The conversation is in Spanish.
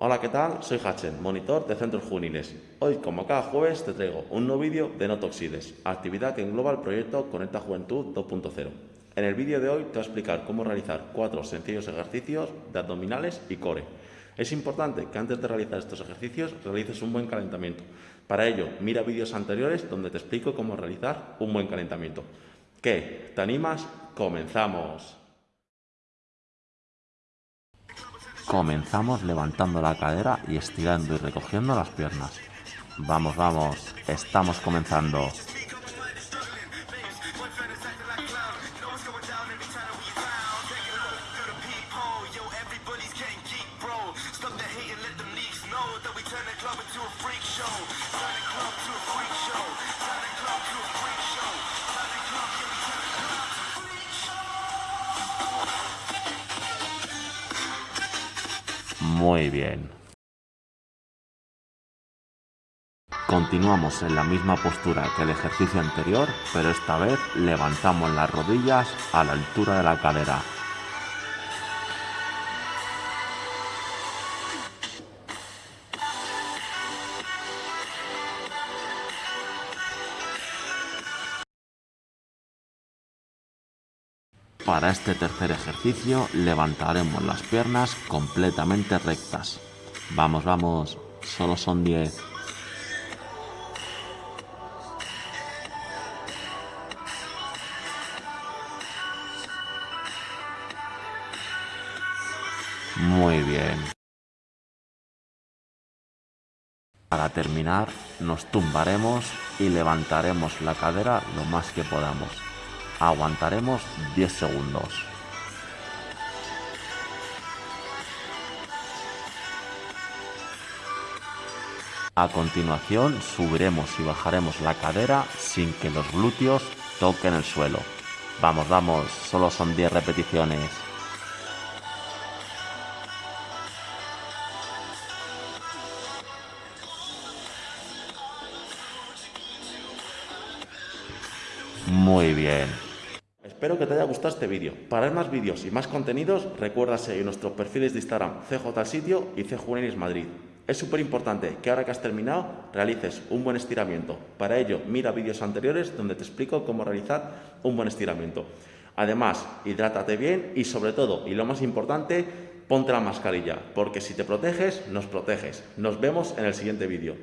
Hola, ¿qué tal? Soy Hachen, monitor de centros juveniles. Hoy, como cada jueves, te traigo un nuevo vídeo de No Toxides, actividad que engloba el proyecto Conecta Juventud 2.0. En el vídeo de hoy te voy a explicar cómo realizar cuatro sencillos ejercicios de abdominales y core. Es importante que antes de realizar estos ejercicios realices un buen calentamiento. Para ello, mira vídeos anteriores donde te explico cómo realizar un buen calentamiento. ¿Qué? ¿Te animas? ¡Comenzamos! Comenzamos levantando la cadera y estirando y recogiendo las piernas. Vamos, vamos, estamos comenzando. Muy bien. Continuamos en la misma postura que el ejercicio anterior, pero esta vez levantamos las rodillas a la altura de la cadera. Para este tercer ejercicio levantaremos las piernas completamente rectas. Vamos, vamos, solo son 10. Muy bien. Para terminar, nos tumbaremos y levantaremos la cadera lo más que podamos. Aguantaremos 10 segundos. A continuación subiremos y bajaremos la cadera sin que los glúteos toquen el suelo. Vamos, vamos, solo son 10 repeticiones. Muy bien. Espero que te haya gustado este vídeo. Para ver más vídeos y más contenidos, recuerda seguir nuestros perfiles de Instagram CJ Sitio y CJuvenis Madrid. Es súper importante que ahora que has terminado realices un buen estiramiento. Para ello, mira vídeos anteriores donde te explico cómo realizar un buen estiramiento. Además, hidrátate bien y sobre todo, y lo más importante, ponte la mascarilla, porque si te proteges, nos proteges. Nos vemos en el siguiente vídeo.